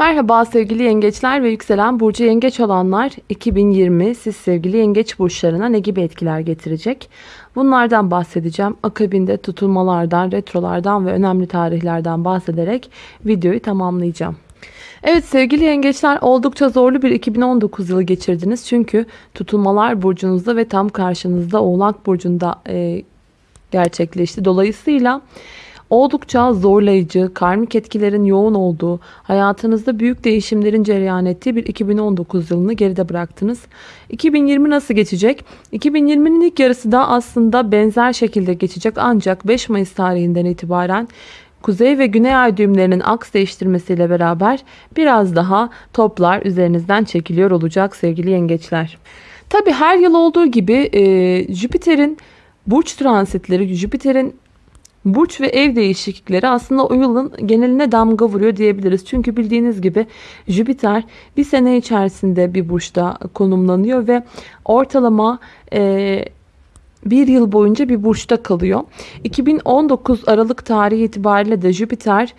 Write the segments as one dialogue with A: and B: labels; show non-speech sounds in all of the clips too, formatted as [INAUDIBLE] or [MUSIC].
A: Merhaba sevgili yengeçler ve yükselen burcu yengeç olanlar 2020 siz sevgili yengeç burçlarına ne gibi etkiler getirecek? Bunlardan bahsedeceğim. Akabinde tutulmalardan, retrolardan ve önemli tarihlerden bahsederek videoyu tamamlayacağım. Evet sevgili yengeçler oldukça zorlu bir 2019 yılı geçirdiniz. Çünkü tutulmalar burcunuzda ve tam karşınızda Oğlak burcunda e, gerçekleşti. Dolayısıyla oldukça zorlayıcı, karmik etkilerin yoğun olduğu, hayatınızda büyük değişimlerin cereyan ettiği bir 2019 yılını geride bıraktınız. 2020 nasıl geçecek? 2020'nin ilk yarısı da aslında benzer şekilde geçecek ancak 5 Mayıs tarihinden itibaren Kuzey ve Güney ay düğümlerinin aks değiştirmesiyle beraber biraz daha toplar üzerinizden çekiliyor olacak sevgili yengeçler. Tabi her yıl olduğu gibi e, Jüpiter'in burç transitleri, Jüpiter'in burç ve ev değişiklikleri aslında o yılın geneline damga vuruyor diyebiliriz. Çünkü bildiğiniz gibi Jüpiter bir sene içerisinde bir burçta konumlanıyor ve ortalama e, bir yıl boyunca bir burçta kalıyor. 2019 Aralık tarihi itibariyle de Jüpiter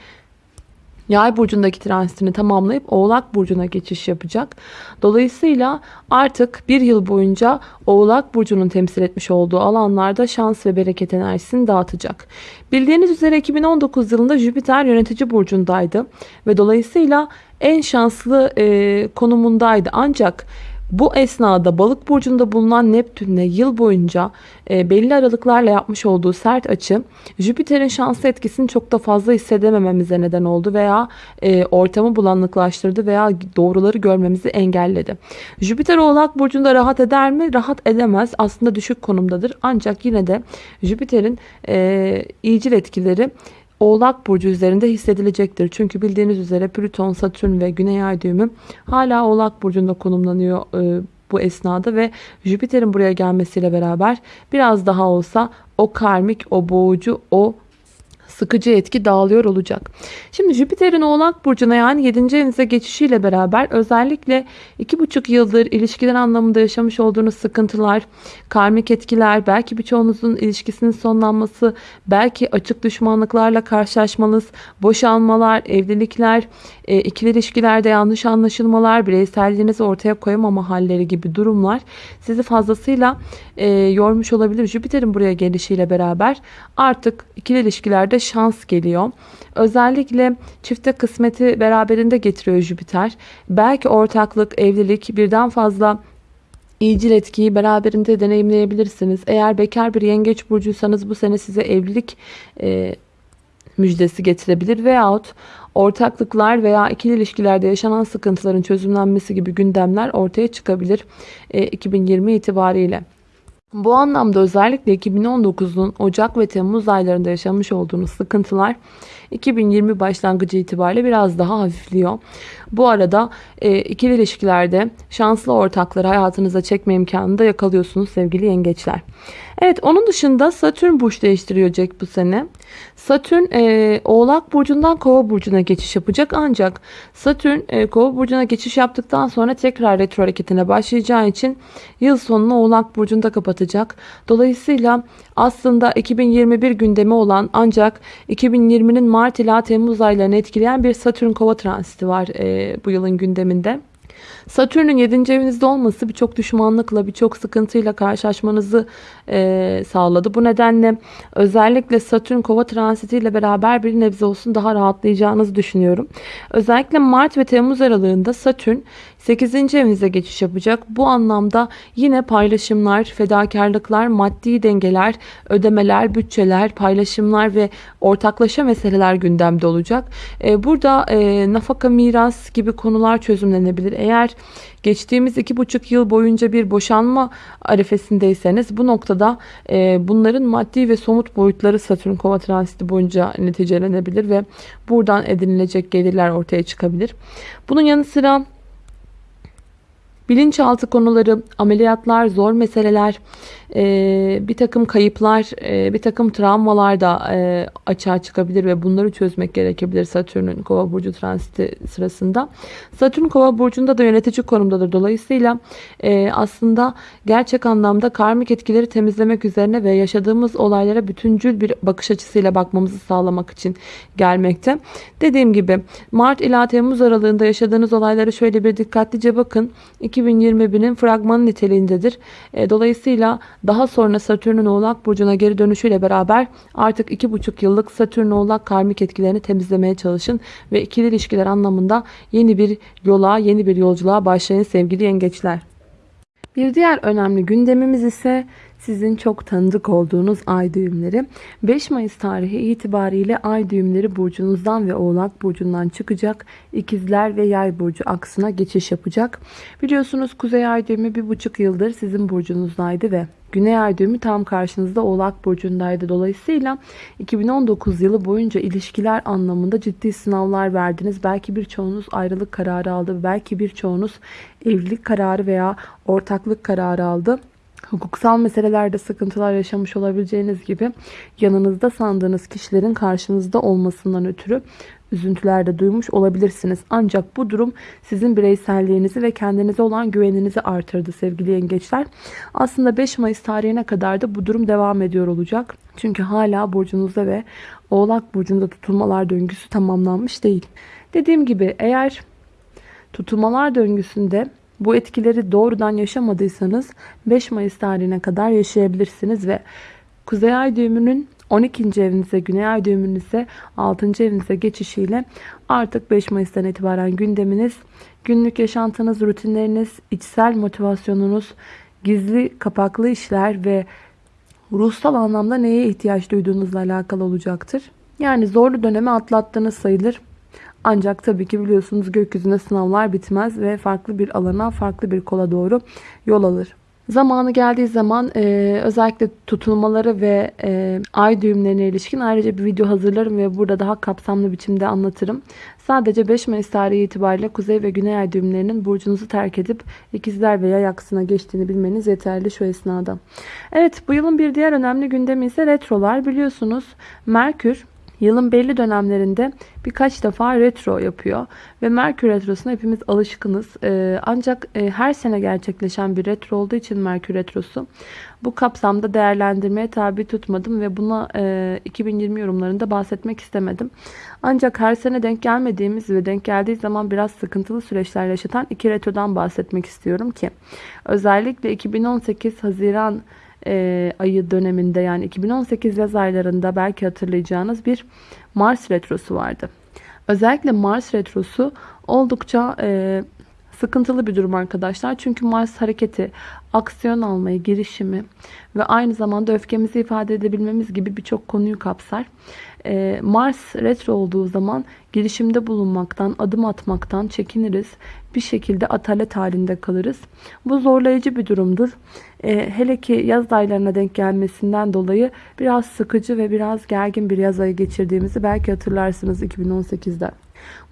A: Yay burcundaki transitini tamamlayıp Oğlak burcuna geçiş yapacak. Dolayısıyla artık bir yıl boyunca Oğlak burcunun temsil etmiş olduğu alanlarda şans ve bereket enerjisini dağıtacak. Bildiğiniz üzere 2019 yılında Jüpiter yönetici burcundaydı ve dolayısıyla en şanslı e, konumundaydı. Ancak bu esnada balık burcunda bulunan Neptün'le yıl boyunca e, belli aralıklarla yapmış olduğu sert açı Jüpiter'in şanslı etkisini çok da fazla hissedemememize neden oldu veya e, ortamı bulanıklaştırdı veya doğruları görmemizi engelledi. Jüpiter oğlak burcunda rahat eder mi? Rahat edemez. Aslında düşük konumdadır. Ancak yine de Jüpiter'in e, iyicil etkileri Oğlak Burcu üzerinde hissedilecektir. Çünkü bildiğiniz üzere Plüton, Satürn ve Güney Ay düğümü hala Oğlak Burcu'nda konumlanıyor e, bu esnada ve Jüpiter'in buraya gelmesiyle beraber biraz daha olsa o karmik, o boğucu, o sıkıcı etki dağılıyor olacak. Şimdi Jüpiter'in Oğlak Burcu'na yani 7. evinize geçişiyle beraber özellikle 2,5 yıldır ilişkiler anlamında yaşamış olduğunuz sıkıntılar, karmik etkiler, belki birçoğunuzun ilişkisinin sonlanması, belki açık düşmanlıklarla karşılaşmanız, boşanmalar, evlilikler, e, ikili ilişkilerde yanlış anlaşılmalar, bireyselliğinizi ortaya koyamama halleri gibi durumlar sizi fazlasıyla e, yormuş olabilir. Jüpiter'in buraya gelişiyle beraber artık ikili ilişkilerde şans geliyor. Özellikle çifte kısmeti beraberinde getiriyor Jüpiter. Belki ortaklık, evlilik birden fazla iyicil etkiyi beraberinde deneyimleyebilirsiniz. Eğer bekar bir yengeç burcuysanız bu sene size evlilik e, müjdesi getirebilir veyahut ortaklıklar veya ikili ilişkilerde yaşanan sıkıntıların çözümlenmesi gibi gündemler ortaya çıkabilir e, 2020 itibariyle. Bu anlamda özellikle 2019'un Ocak ve Temmuz aylarında yaşamış olduğunuz sıkıntılar 2020 başlangıcı itibariyle biraz daha hafifliyor. Bu arada e, ikili ilişkilerde şanslı ortakları hayatınıza çekme imkanını da yakalıyorsunuz sevgili yengeçler. Evet onun dışında Satürn burç değiştirecek bu sene. Satürn e, Oğlak Burcu'ndan Kova Burcu'na geçiş yapacak. Ancak Satürn e, Kova Burcu'na geçiş yaptıktan sonra tekrar retro hareketine başlayacağı için yıl sonunu Oğlak Burcu'nda kapatacak. Dolayısıyla aslında 2021 gündemi olan ancak 2020'nin Mart ila Temmuz aylarını etkileyen bir Satürn Kova transiti var e, bu yılın gündeminde. Satürn'ün 7. evinizde olması birçok düşmanlıkla, birçok sıkıntıyla karşılaşmanızı e, sağladı. Bu nedenle özellikle Satürn kova transitiyle beraber bir nebze olsun daha rahatlayacağınızı düşünüyorum. Özellikle Mart ve Temmuz aralığında Satürn 8. evinize geçiş yapacak. Bu anlamda yine paylaşımlar, fedakarlıklar, maddi dengeler, ödemeler, bütçeler, paylaşımlar ve ortaklaşa meseleler gündemde olacak. E, burada e, nafaka, miras gibi konular çözümlenebilir. Eğer geçtiğimiz iki buçuk yıl boyunca bir boşanma arifesindeyseniz bu noktada e, bunların maddi ve somut boyutları Satürn kova transiti boyunca neticelenebilir ve buradan edinilecek gelirler ortaya çıkabilir. Bunun yanı sıra Bilinçaltı konuları, ameliyatlar, zor meseleler, e, bir takım kayıplar, e, bir takım travmalar da e, açığa çıkabilir ve bunları çözmek gerekebilir Satürn'ün Kova burcu transiti sırasında. Satürn Kova burcunda da yönetici konumdadır. Dolayısıyla e, aslında gerçek anlamda karmik etkileri temizlemek üzerine ve yaşadığımız olaylara bütüncül bir bakış açısıyla bakmamızı sağlamak için gelmekte. Dediğim gibi Mart ila Temmuz aralığında yaşadığınız olaylara şöyle bir dikkatlice bakın. 2021'in fragmanı niteliğindedir. E, dolayısıyla daha sonra Satürn'ün Oğlak Burcu'na geri dönüşüyle beraber artık 2,5 yıllık Satürn Oğlak karmik etkilerini temizlemeye çalışın ve ikili ilişkiler anlamında yeni bir yola, yeni bir yolculuğa başlayın sevgili yengeçler. Bir diğer önemli gündemimiz ise sizin çok tanıdık olduğunuz ay düğümleri. 5 Mayıs tarihi itibariyle ay düğümleri burcunuzdan ve oğlak burcundan çıkacak. İkizler ve yay burcu aksına geçiş yapacak. Biliyorsunuz kuzey ay düğümü bir buçuk yıldır sizin burcunuzdaydı ve Güney ay düğümü tam karşınızda Oğlak Burcu'ndaydı. Dolayısıyla 2019 yılı boyunca ilişkiler anlamında ciddi sınavlar verdiniz. Belki birçoğunuz ayrılık kararı aldı. Belki birçoğunuz evlilik kararı veya ortaklık kararı aldı. Hukuksal meselelerde sıkıntılar yaşamış olabileceğiniz gibi yanınızda sandığınız kişilerin karşınızda olmasından ötürü üzüntüler de duymuş olabilirsiniz. Ancak bu durum sizin bireyselliğinizi ve kendinize olan güveninizi artırdı sevgili yengeçler. Aslında 5 Mayıs tarihine kadar da bu durum devam ediyor olacak. Çünkü hala burcunuzda ve Oğlak burcunda tutulmalar döngüsü tamamlanmış değil. Dediğim gibi eğer tutulmalar döngüsünde bu etkileri doğrudan yaşamadıysanız 5 Mayıs tarihine kadar yaşayabilirsiniz ve Kuzey Ay düğümünün 12. evinize, Güney Ay düğümünün ise 6. evinize geçişiyle artık 5 Mayıs'tan itibaren gündeminiz, günlük yaşantınız, rutinleriniz, içsel motivasyonunuz, gizli kapaklı işler ve ruhsal anlamda neye ihtiyaç duyduğunuzla alakalı olacaktır. Yani zorlu dönemi atlattığınız sayılır. Ancak tabii ki biliyorsunuz gökyüzünde sınavlar bitmez ve farklı bir alana, farklı bir kola doğru yol alır. Zamanı geldiği zaman e, özellikle tutulmaları ve e, ay düğümlerine ilişkin ayrıca bir video hazırlarım ve burada daha kapsamlı biçimde anlatırım. Sadece 5 Mayıs tarihi itibariyle kuzey ve güney ay düğümlerinin burcunuzu terk edip ikizler veya yaksına geçtiğini bilmeniz yeterli şu esnada. Evet bu yılın bir diğer önemli gündemi ise retrolar. Biliyorsunuz Merkür Yılın belli dönemlerinde birkaç defa retro yapıyor. Ve Merkür Retrosu'na hepimiz alışkınız. Ee, ancak e, her sene gerçekleşen bir retro olduğu için Merkür Retrosu bu kapsamda değerlendirmeye tabi tutmadım ve buna e, 2020 yorumlarında bahsetmek istemedim. Ancak her sene denk gelmediğimiz ve denk geldiği zaman biraz sıkıntılı süreçler yaşatan iki retrodan bahsetmek istiyorum ki özellikle 2018 Haziran e, ayı döneminde yani 2018 yaz aylarında belki hatırlayacağınız bir Mars retrosu vardı. Özellikle Mars retrosu oldukça e, sıkıntılı bir durum arkadaşlar. Çünkü Mars hareketi, aksiyon almayı, girişimi ve aynı zamanda öfkemizi ifade edebilmemiz gibi birçok konuyu kapsar. Ee, Mars retro olduğu zaman girişimde bulunmaktan, adım atmaktan çekiniriz. Bir şekilde atalet halinde kalırız. Bu zorlayıcı bir durumdur. Ee, hele ki yaz aylarına denk gelmesinden dolayı biraz sıkıcı ve biraz gergin bir yaz ayı geçirdiğimizi belki hatırlarsınız 2018'de.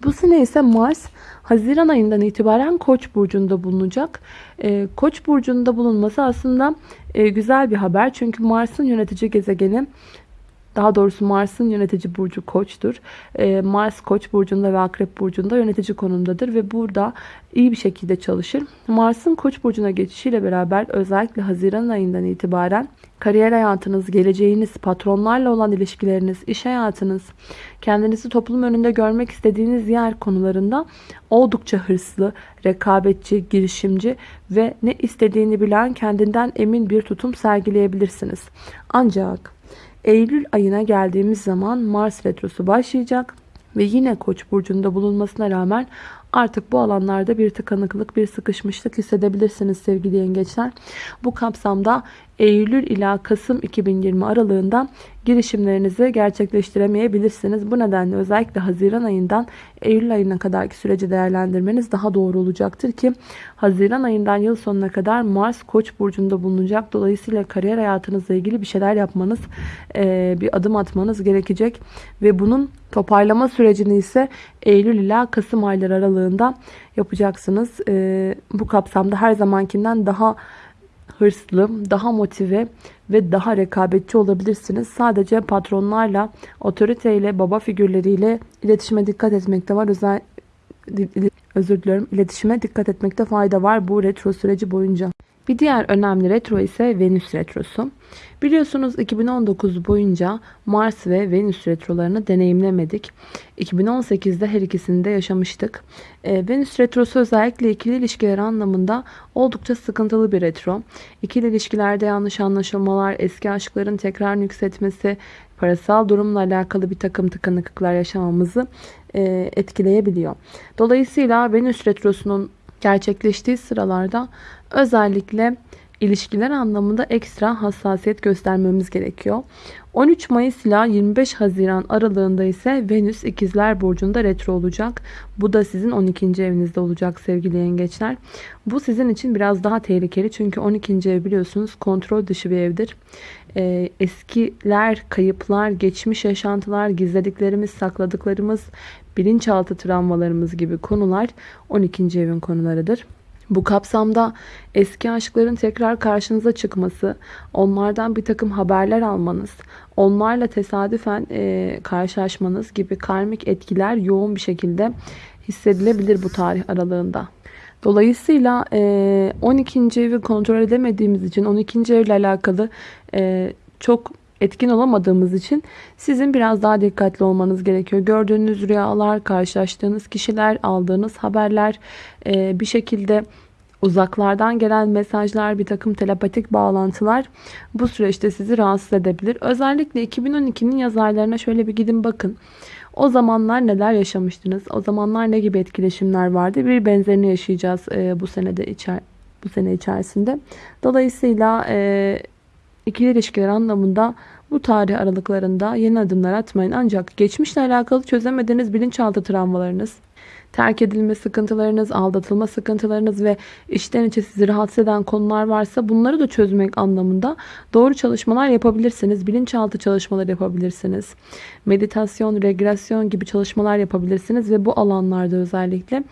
A: Bu sene ise Mars Haziran ayından itibaren Koç burcunda bulunacak. E, Koç burcunda bulunması aslında e, güzel bir haber. Çünkü Mars'ın yönetici gezegeni daha doğrusu Mars'ın yönetici burcu Koç'tur. Ee, Mars Koç burcunda ve Akrep burcunda yönetici konumdadır ve burada iyi bir şekilde çalışır. Mars'ın Koç burcuna geçişiyle beraber özellikle Haziran ayından itibaren kariyer hayatınız, geleceğiniz, patronlarla olan ilişkileriniz, iş hayatınız, kendinizi toplum önünde görmek istediğiniz yer konularında oldukça hırslı, rekabetçi, girişimci ve ne istediğini bilen, kendinden emin bir tutum sergileyebilirsiniz. Ancak Eylül ayına geldiğimiz zaman Mars retrosu başlayacak ve yine Koç burcunda bulunmasına rağmen Artık bu alanlarda bir tıkanıklık, bir sıkışmışlık hissedebilirsiniz sevgili yengeçler. Bu kapsamda Eylül ila Kasım 2020 aralığında girişimlerinizi gerçekleştiremeyebilirsiniz. Bu nedenle özellikle Haziran ayından Eylül ayına kadarki süreci değerlendirmeniz daha doğru olacaktır ki Haziran ayından yıl sonuna kadar Mars Koç burcunda bulunacak. Dolayısıyla kariyer hayatınızla ilgili bir şeyler yapmanız, bir adım atmanız gerekecek ve bunun toparlama sürecini ise Eylül ila Kasım ayları aralığında yapacaksınız. Bu kapsamda her zamankinden daha hırslı, daha motive ve daha rekabetçi olabilirsiniz. Sadece patronlarla, otoriteyle, baba figürleriyle iletişime dikkat etmekte var. Özel özür diliyorum. İletişime dikkat etmekte fayda var bu retro süreci boyunca. Bir diğer önemli retro ise Venüs retrosu. Biliyorsunuz 2019 boyunca Mars ve Venüs retrolarını deneyimlemedik. 2018'de her ikisini de yaşamıştık. E, Venüs retrosu özellikle ikili ilişkiler anlamında oldukça sıkıntılı bir retro. İkili ilişkilerde yanlış anlaşılmalar, eski aşkların tekrar yükseltmesi, parasal durumla alakalı bir takım tıkanıklıklar yaşamamızı e, etkileyebiliyor. Dolayısıyla Venüs retrosunun gerçekleştiği sıralarda özellikle ilişkiler anlamında ekstra hassasiyet göstermemiz gerekiyor. 13 Mayıs ile 25 Haziran aralığında ise Venüs ikizler burcunda retro olacak. Bu da sizin 12. evinizde olacak sevgili yengeçler. Bu sizin için biraz daha tehlikeli çünkü 12. ev biliyorsunuz kontrol dışı bir evdir. Ee, eskiler, kayıplar, geçmiş yaşantılar, gizlediklerimiz, sakladıklarımız, bilinçaltı travmalarımız gibi konular 12. evin konularıdır. Bu kapsamda eski aşkların tekrar karşınıza çıkması, onlardan bir takım haberler almanız, onlarla tesadüfen e, karşılaşmanız gibi karmik etkiler yoğun bir şekilde hissedilebilir bu tarih aralığında. Dolayısıyla e, 12. evi kontrol edemediğimiz için 12. evle alakalı e, çok etkin olamadığımız için sizin biraz daha dikkatli olmanız gerekiyor. Gördüğünüz rüyalar, karşılaştığınız kişiler, aldığınız haberler e, bir şekilde uzaklardan gelen mesajlar, bir takım telepatik bağlantılar bu süreçte sizi rahatsız edebilir. Özellikle 2012'nin yaz aylarına şöyle bir gidin bakın. O zamanlar neler yaşamıştınız? O zamanlar ne gibi etkileşimler vardı? Bir benzerini yaşayacağız e, bu senede içer bu sene içerisinde. Dolayısıyla e, ikili ilişkiler anlamında bu tarih aralıklarında yeni adımlar atmayın. Ancak geçmişle alakalı çözemediğiniz bilinçaltı travmalarınız, terk edilme sıkıntılarınız, aldatılma sıkıntılarınız ve işten içe sizi rahatsız eden konular varsa bunları da çözmek anlamında doğru çalışmalar yapabilirsiniz. Bilinçaltı çalışmaları yapabilirsiniz. Meditasyon, regresyon gibi çalışmalar yapabilirsiniz ve bu alanlarda özellikle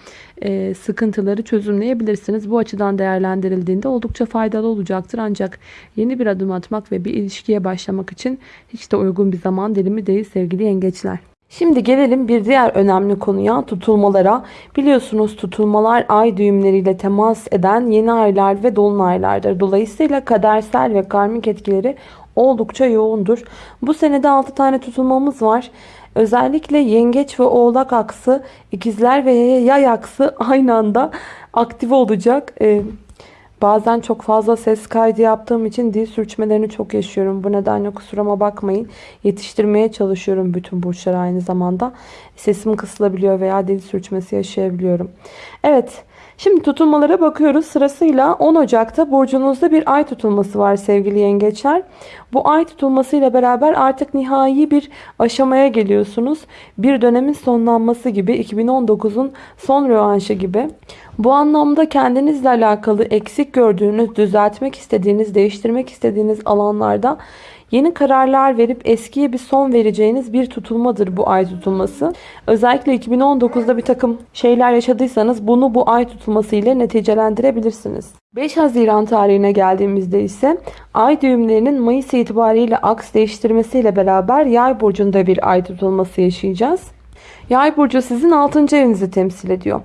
A: e, sıkıntıları çözümleyebilirsiniz. Bu açıdan değerlendirildiğinde oldukça faydalı olacaktır. Ancak yeni bir adım atmak ve bir ilişkiye başlamak için hiç de uygun bir zaman dilimi değil sevgili yengeçler. Şimdi gelelim bir diğer önemli konuya tutulmalara. Biliyorsunuz tutulmalar ay düğümleriyle temas eden yeni aylar ve dolunaylardır. Dolayısıyla kadersel ve karmik etkileri oldukça yoğundur. Bu senede 6 tane tutulmamız var. Özellikle yengeç ve oğlak aksı, ikizler ve yay aksı aynı anda aktif olacak. Ee, Bazen çok fazla ses kaydı yaptığım için dil sürçmelerini çok yaşıyorum. Bu nedenle kusuruma bakmayın. Yetiştirmeye çalışıyorum bütün burçları aynı zamanda. Sesim kısılabiliyor veya dil sürçmesi yaşayabiliyorum. Evet. Şimdi tutulmalara bakıyoruz. Sırasıyla 10 Ocak'ta burcunuzda bir ay tutulması var sevgili yengeçler. Bu ay tutulmasıyla beraber artık nihai bir aşamaya geliyorsunuz. Bir dönemin sonlanması gibi 2019'un son rövanşı gibi. Bu anlamda kendinizle alakalı eksik gördüğünüz, düzeltmek istediğiniz, değiştirmek istediğiniz alanlarda Yeni kararlar verip eskiye bir son vereceğiniz bir tutulmadır bu ay tutulması. Özellikle 2019'da bir takım şeyler yaşadıysanız bunu bu ay tutulması ile neticelendirebilirsiniz. 5 Haziran tarihine geldiğimizde ise ay düğümlerinin Mayıs itibariyle aks değiştirmesiyle beraber yay burcunda bir ay tutulması yaşayacağız. Yay burcu sizin 6. evinizi temsil ediyor.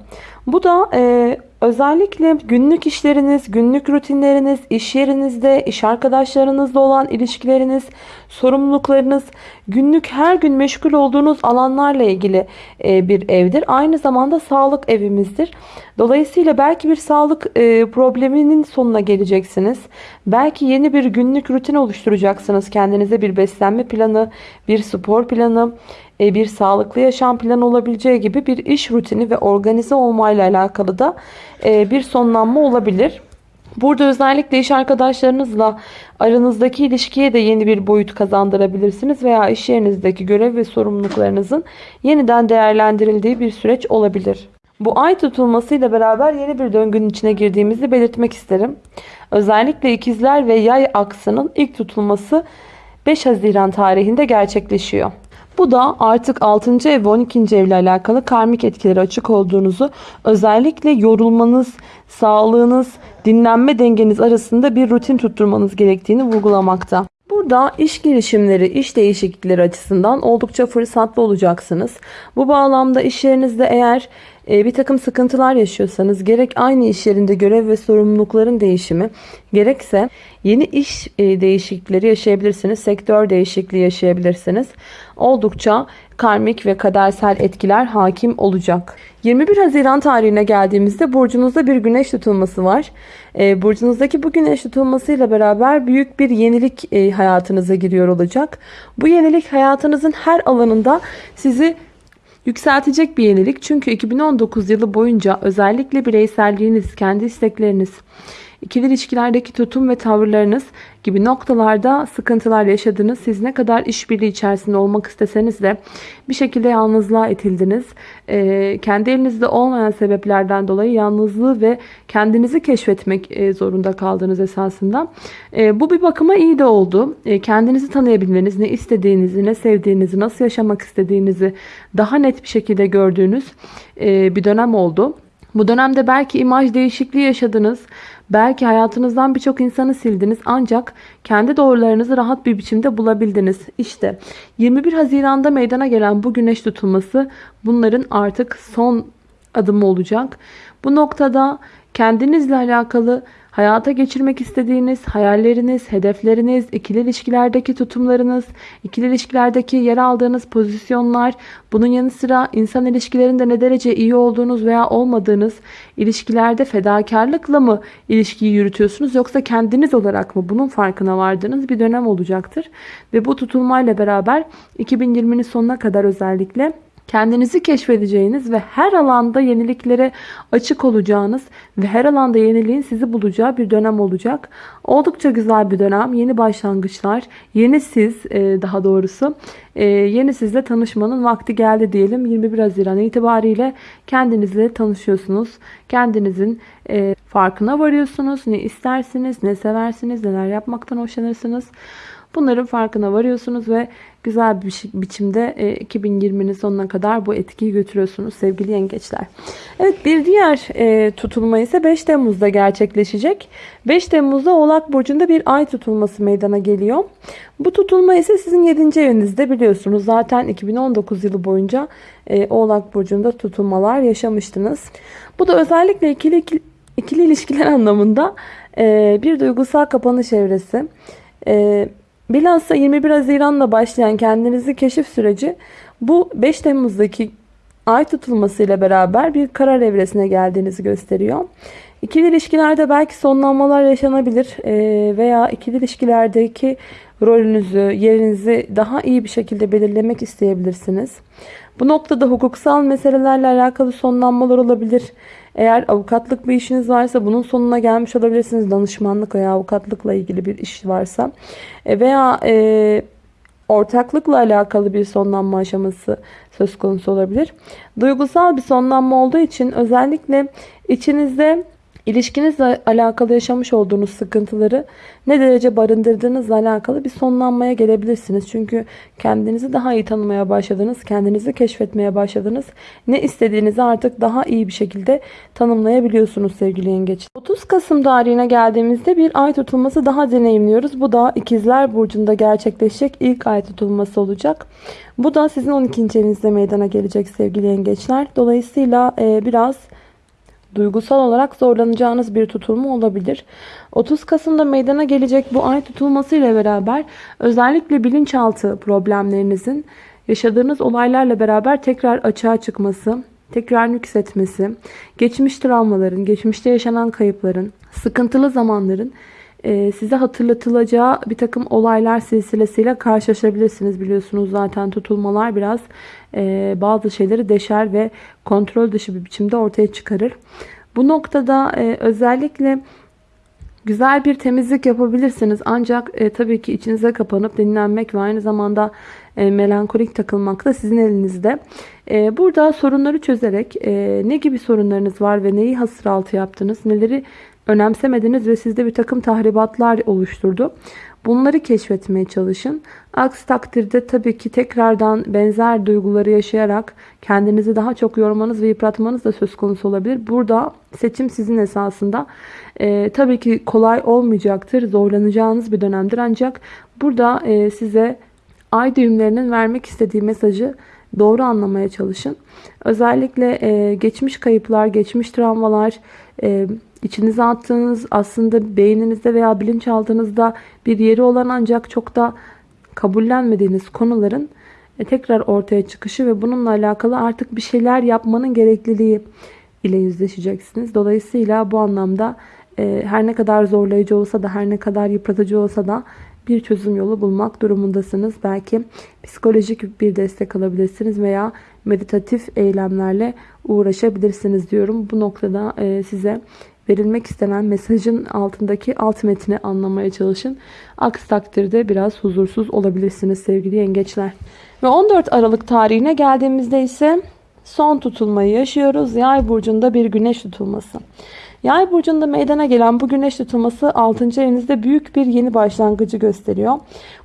A: Bu da e, özellikle günlük işleriniz, günlük rutinleriniz, iş yerinizde, iş arkadaşlarınızla olan ilişkileriniz, sorumluluklarınız, günlük her gün meşgul olduğunuz alanlarla ilgili e, bir evdir. Aynı zamanda sağlık evimizdir. Dolayısıyla belki bir sağlık e, probleminin sonuna geleceksiniz. Belki yeni bir günlük rutin oluşturacaksınız. Kendinize bir beslenme planı, bir spor planı, bir sağlıklı yaşam planı olabileceği gibi bir iş rutini ve organize olmayla alakalı da e, bir sonlanma olabilir. Burada özellikle iş arkadaşlarınızla aranızdaki ilişkiye de yeni bir boyut kazandırabilirsiniz veya iş yerinizdeki görev ve sorumluluklarınızın yeniden değerlendirildiği bir süreç olabilir. Bu ay tutulmasıyla beraber yeni bir döngünün içine girdiğimizi belirtmek isterim. Özellikle ikizler ve yay aksının ilk tutulması 5 Haziran tarihinde gerçekleşiyor. Bu da artık 6. ev ve 12. evle alakalı karmik etkileri açık olduğunuzu özellikle yorulmanız, sağlığınız, dinlenme dengeniz arasında bir rutin tutturmanız gerektiğini vurgulamakta. Burada iş girişimleri, iş değişiklikleri açısından oldukça fırsatlı olacaksınız. Bu bağlamda iş yerinizde eğer bir takım sıkıntılar yaşıyorsanız gerek aynı iş yerinde görev ve sorumlulukların değişimi gerekse yeni iş e, değişiklikleri yaşayabilirsiniz. Sektör değişikliği yaşayabilirsiniz. Oldukça karmik ve kadersel etkiler hakim olacak. 21 Haziran tarihine geldiğimizde burcunuzda bir güneş tutulması var. E, burcunuzdaki bu güneş tutulmasıyla beraber büyük bir yenilik e, hayatınıza giriyor olacak. Bu yenilik hayatınızın her alanında sizi Yükseltecek bir yenilik. Çünkü 2019 yılı boyunca özellikle bireyselliğiniz, kendi istekleriniz, ikili ilişkilerdeki tutum ve tavırlarınız gibi noktalarda sıkıntılar yaşadınız. Siz ne kadar işbirliği içerisinde olmak isteseniz de bir şekilde yalnızlığa itildiniz. Ee, kendi elinizde olmayan sebeplerden dolayı yalnızlığı ve kendinizi keşfetmek e, zorunda kaldınız esasında. E, bu bir bakıma iyi de oldu. E, kendinizi tanıyabilmeniz, ne istediğinizi, ne sevdiğinizi, nasıl yaşamak istediğinizi daha net bir şekilde gördüğünüz e, bir dönem oldu. Bu dönemde belki imaj değişikliği yaşadınız. Belki hayatınızdan birçok insanı sildiniz ancak kendi doğrularınızı rahat bir biçimde bulabildiniz. İşte 21 Haziran'da meydana gelen bu güneş tutulması bunların artık son adımı olacak. Bu noktada kendinizle alakalı hayata geçirmek istediğiniz hayalleriniz, hedefleriniz, ikili ilişkilerdeki tutumlarınız, ikili ilişkilerdeki yer aldığınız pozisyonlar, bunun yanı sıra insan ilişkilerinde ne derece iyi olduğunuz veya olmadığınız, ilişkilerde fedakarlıkla mı ilişkiyi yürütüyorsunuz yoksa kendiniz olarak mı bunun farkına vardığınız bir dönem olacaktır. Ve bu tutulmayla beraber 2020'nin sonuna kadar özellikle kendinizi keşfedeceğiniz ve her alanda yeniliklere açık olacağınız ve her alanda yeniliğin sizi bulacağı bir dönem olacak. Oldukça güzel bir dönem. Yeni başlangıçlar, yeni siz e, daha doğrusu e, yeni sizle tanışmanın vakti geldi diyelim. 21 Haziran itibariyle kendinizle tanışıyorsunuz. Kendinizin e, farkına varıyorsunuz. Ne istersiniz, ne seversiniz, neler yapmaktan hoşlanırsınız. Bunların farkına varıyorsunuz ve güzel bir biçimde 2020'nin e, sonuna kadar bu etkiyi götürüyorsunuz sevgili yengeçler. Evet bir diğer e, tutulma ise 5 Temmuz'da gerçekleşecek. 5 Temmuz'da Oğlak Burcu'nda bir ay tutulması meydana geliyor. Bu tutulma ise sizin 7. evinizde biliyorsunuz. Zaten 2019 yılı boyunca e, Oğlak Burcu'nda tutulmalar yaşamıştınız. Bu da özellikle ikili, ikili, ikili ilişkiler [LAUGHS] anlamında bir duygusal kapanış evresi. Bilhassa 21 Haziran'la başlayan kendinizi keşif süreci bu 5 Temmuz'daki ay tutulmasıyla beraber bir karar evresine geldiğinizi gösteriyor. İkili ilişkilerde belki sonlanmalar yaşanabilir veya ikili ilişkilerdeki rolünüzü, yerinizi daha iyi bir şekilde belirlemek isteyebilirsiniz. Bu noktada hukuksal meselelerle alakalı sonlanmalar olabilir. Eğer avukatlık bir işiniz varsa bunun sonuna gelmiş olabilirsiniz. Danışmanlık veya avukatlıkla ilgili bir iş varsa. E, veya e, ortaklıkla alakalı bir sonlanma aşaması söz konusu olabilir. Duygusal bir sonlanma olduğu için özellikle içinizde İlişkinizle alakalı yaşamış olduğunuz sıkıntıları ne derece barındırdığınızla alakalı bir sonlanmaya gelebilirsiniz. Çünkü kendinizi daha iyi tanımaya başladınız. Kendinizi keşfetmeye başladınız. Ne istediğinizi artık daha iyi bir şekilde tanımlayabiliyorsunuz sevgili yengeç. 30 Kasım tarihine geldiğimizde bir ay tutulması daha deneyimliyoruz. Bu da ikizler burcunda gerçekleşecek ilk ay tutulması olacak. Bu da sizin 12. evinizde meydana gelecek sevgili yengeçler. Dolayısıyla biraz duygusal olarak zorlanacağınız bir tutulma olabilir. 30 Kasım'da meydana gelecek bu ay tutulması ile beraber özellikle bilinçaltı problemlerinizin yaşadığınız olaylarla beraber tekrar açığa çıkması, tekrar yükseltmesi, geçmiş travmaların, geçmişte yaşanan kayıpların, sıkıntılı zamanların size hatırlatılacağı bir takım olaylar silsilesiyle karşılaşabilirsiniz. Biliyorsunuz zaten tutulmalar biraz e, bazı şeyleri deşer ve kontrol dışı bir biçimde ortaya çıkarır. Bu noktada e, özellikle güzel bir temizlik yapabilirsiniz. Ancak e, tabii ki içinize kapanıp dinlenmek ve aynı zamanda melankolik takılmak da sizin elinizde. Burada sorunları çözerek ne gibi sorunlarınız var ve neyi hasır altı yaptınız, neleri önemsemediniz ve sizde bir takım tahribatlar oluşturdu. Bunları keşfetmeye çalışın. Aksi takdirde tabii ki tekrardan benzer duyguları yaşayarak kendinizi daha çok yormanız ve yıpratmanız da söz konusu olabilir. Burada seçim sizin esasında. Ee, tabii ki kolay olmayacaktır. Zorlanacağınız bir dönemdir. Ancak burada e, size ay düğümlerinin vermek istediği mesajı doğru anlamaya çalışın. Özellikle e, geçmiş kayıplar, geçmiş travmalar, e, içinize attığınız aslında beyninizde veya bilinçaltınızda bir yeri olan ancak çok da kabullenmediğiniz konuların e, tekrar ortaya çıkışı ve bununla alakalı artık bir şeyler yapmanın gerekliliği ile yüzleşeceksiniz. Dolayısıyla bu anlamda e, her ne kadar zorlayıcı olsa da her ne kadar yıpratıcı olsa da bir çözüm yolu bulmak durumundasınız. Belki psikolojik bir destek alabilirsiniz veya meditatif eylemlerle uğraşabilirsiniz diyorum. Bu noktada e, size verilmek istenen mesajın altındaki alt metni anlamaya çalışın. Aksi takdirde biraz huzursuz olabilirsiniz sevgili yengeçler. Ve 14 Aralık tarihine geldiğimizde ise son tutulmayı yaşıyoruz. Yay burcunda bir güneş tutulması. Yay burcunda meydana gelen bu güneş tutulması 6. evinizde büyük bir yeni başlangıcı gösteriyor.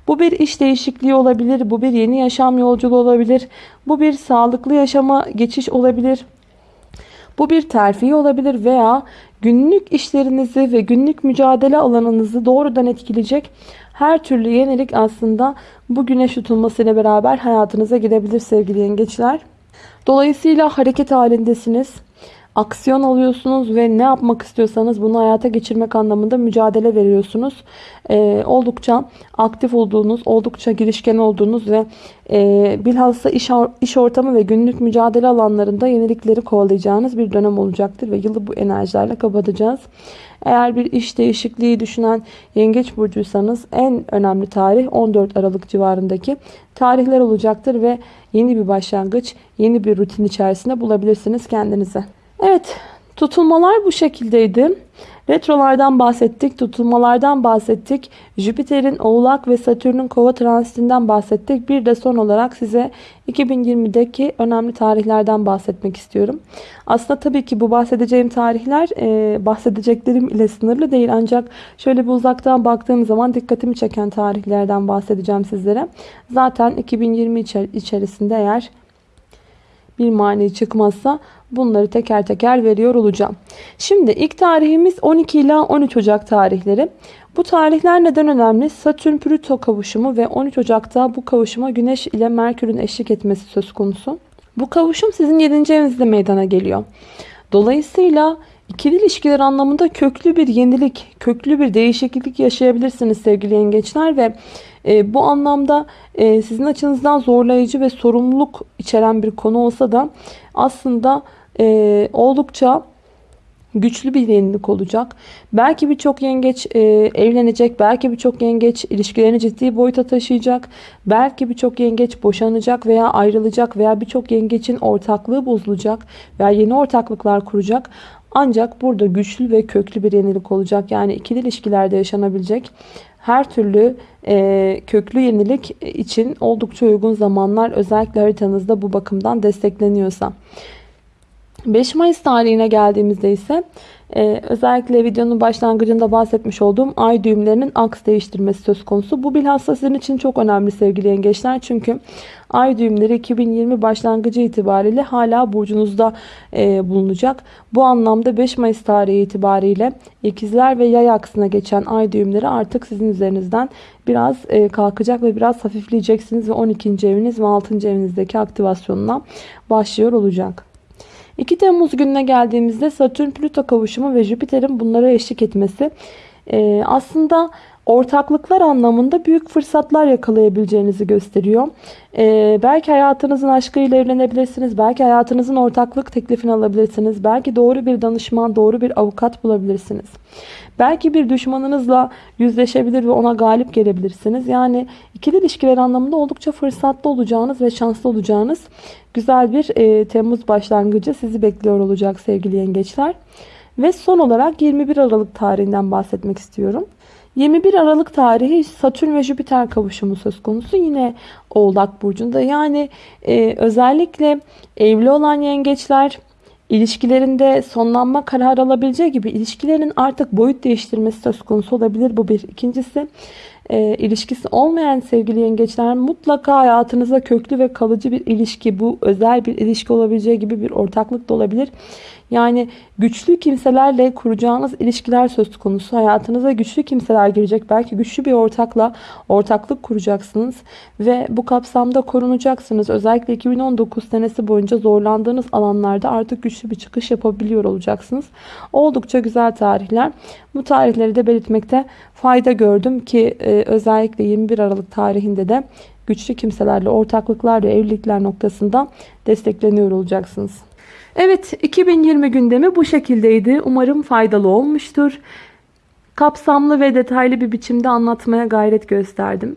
A: Bu bir iş değişikliği olabilir, bu bir yeni yaşam yolculuğu olabilir, bu bir sağlıklı yaşama geçiş olabilir. Bu bir terfi olabilir veya günlük işlerinizi ve günlük mücadele alanınızı doğrudan etkileyecek her türlü yenilik aslında bu güneş tutulmasıyla beraber hayatınıza girebilir sevgili yengeçler. Dolayısıyla hareket halindesiniz aksiyon alıyorsunuz ve ne yapmak istiyorsanız bunu hayata geçirmek anlamında mücadele veriyorsunuz. Ee, oldukça aktif olduğunuz, oldukça girişken olduğunuz ve e, bilhassa iş, iş ortamı ve günlük mücadele alanlarında yenilikleri kovalayacağınız bir dönem olacaktır ve yılı bu enerjilerle kapatacağız. Eğer bir iş değişikliği düşünen yengeç burcuysanız en önemli tarih 14 Aralık civarındaki tarihler olacaktır ve yeni bir başlangıç, yeni bir rutin içerisinde bulabilirsiniz kendinize. Evet tutulmalar bu şekildeydi. Retrolardan bahsettik, tutulmalardan bahsettik. Jüpiter'in Oğlak ve Satürn'ün Kova transitinden bahsettik. Bir de son olarak size 2020'deki önemli tarihlerden bahsetmek istiyorum. Aslında tabii ki bu bahsedeceğim tarihler e, bahsedeceklerim ile sınırlı değil. Ancak şöyle bir uzaktan baktığım zaman dikkatimi çeken tarihlerden bahsedeceğim sizlere. Zaten 2020 içerisinde eğer bir mani çıkmazsa bunları teker teker veriyor olacağım. Şimdi ilk tarihimiz 12 ila 13 Ocak tarihleri. Bu tarihler neden önemli? Satürn Plüto kavuşumu ve 13 Ocak'ta bu kavuşuma Güneş ile Merkür'ün eşlik etmesi söz konusu. Bu kavuşum sizin 7. evinizde meydana geliyor. Dolayısıyla ikili ilişkiler anlamında köklü bir yenilik, köklü bir değişiklik yaşayabilirsiniz sevgili yengeçler ve e, bu anlamda e, sizin açınızdan zorlayıcı ve sorumluluk içeren bir konu olsa da aslında e, oldukça güçlü bir yenilik olacak. Belki birçok yengeç e, evlenecek. Belki birçok yengeç ilişkilerini ciddi boyuta taşıyacak. Belki birçok yengeç boşanacak veya ayrılacak veya birçok yengeçin ortaklığı bozulacak veya yeni ortaklıklar kuracak. Ancak burada güçlü ve köklü bir yenilik olacak. Yani ikili ilişkilerde yaşanabilecek her türlü e, köklü yenilik için oldukça uygun zamanlar özellikle haritanızda bu bakımdan destekleniyorsa. 5 Mayıs tarihine geldiğimizde ise ee, özellikle videonun başlangıcında bahsetmiş olduğum ay düğümlerinin aks değiştirmesi söz konusu. Bu bilhassa sizin için çok önemli sevgili yengeçler. Çünkü ay düğümleri 2020 başlangıcı itibariyle hala burcunuzda e, bulunacak. Bu anlamda 5 Mayıs tarihi itibariyle ikizler ve yay aksına geçen ay düğümleri artık sizin üzerinizden biraz e, kalkacak ve biraz hafifleyeceksiniz ve 12. eviniz ve 6. evinizdeki aktivasyonuna başlıyor olacak. 2 Temmuz gününe geldiğimizde Satürn Plüto kavuşumu ve Jüpiter'in bunlara eşlik etmesi e, aslında ortaklıklar anlamında büyük fırsatlar yakalayabileceğinizi gösteriyor. Ee, belki hayatınızın aşkıyla evlenebilirsiniz. Belki hayatınızın ortaklık teklifini alabilirsiniz. Belki doğru bir danışman, doğru bir avukat bulabilirsiniz. Belki bir düşmanınızla yüzleşebilir ve ona galip gelebilirsiniz. Yani ikili ilişkiler anlamında oldukça fırsatlı olacağınız ve şanslı olacağınız güzel bir e, Temmuz başlangıcı sizi bekliyor olacak sevgili yengeçler. Ve son olarak 21 Aralık tarihinden bahsetmek istiyorum. 21 Aralık tarihi Satürn ve Jüpiter kavuşumu söz konusu. Yine Oğlak Burcu'nda. Yani e, özellikle evli olan yengeçler ilişkilerinde sonlanma kararı alabileceği gibi ilişkilerin artık boyut değiştirmesi söz konusu olabilir. Bu bir. İkincisi e, ilişkisi olmayan sevgili yengeçler mutlaka hayatınıza köklü ve kalıcı bir ilişki bu özel bir ilişki olabileceği gibi bir ortaklık da olabilir. Yani güçlü kimselerle kuracağınız ilişkiler söz konusu. Hayatınıza güçlü kimseler girecek. Belki güçlü bir ortakla ortaklık kuracaksınız. Ve bu kapsamda korunacaksınız. Özellikle 2019 senesi boyunca zorlandığınız alanlarda artık güçlü bir çıkış yapabiliyor olacaksınız. Oldukça güzel tarihler. Bu tarihleri de belirtmekte fayda gördüm ki e, özellikle 21 Aralık tarihinde de güçlü kimselerle ortaklıklar ve evlilikler noktasında destekleniyor olacaksınız. Evet 2020 gündemi bu şekildeydi. Umarım faydalı olmuştur. Kapsamlı ve detaylı bir biçimde anlatmaya gayret gösterdim.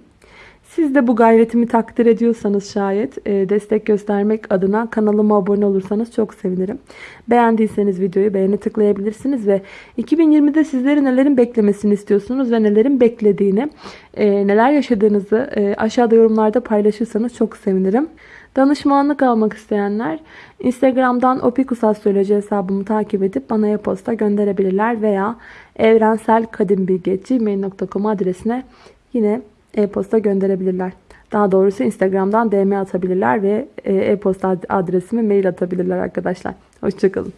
A: Siz de bu gayretimi takdir ediyorsanız şayet e, destek göstermek adına kanalıma abone olursanız çok sevinirim. Beğendiyseniz videoyu beğeni tıklayabilirsiniz ve 2020'de sizleri nelerin beklemesini istiyorsunuz ve nelerin beklediğini, e, neler yaşadığınızı e, aşağıda yorumlarda paylaşırsanız çok sevinirim. Danışmanlık almak isteyenler Instagram'dan opikusastroloji hesabımı takip edip bana e-posta gönderebilirler veya evrenselkadimbilgi.gmail.com adresine yine e-posta gönderebilirler. Daha doğrusu Instagram'dan DM atabilirler ve e, e-posta adresime mail atabilirler arkadaşlar. Hoşçakalın.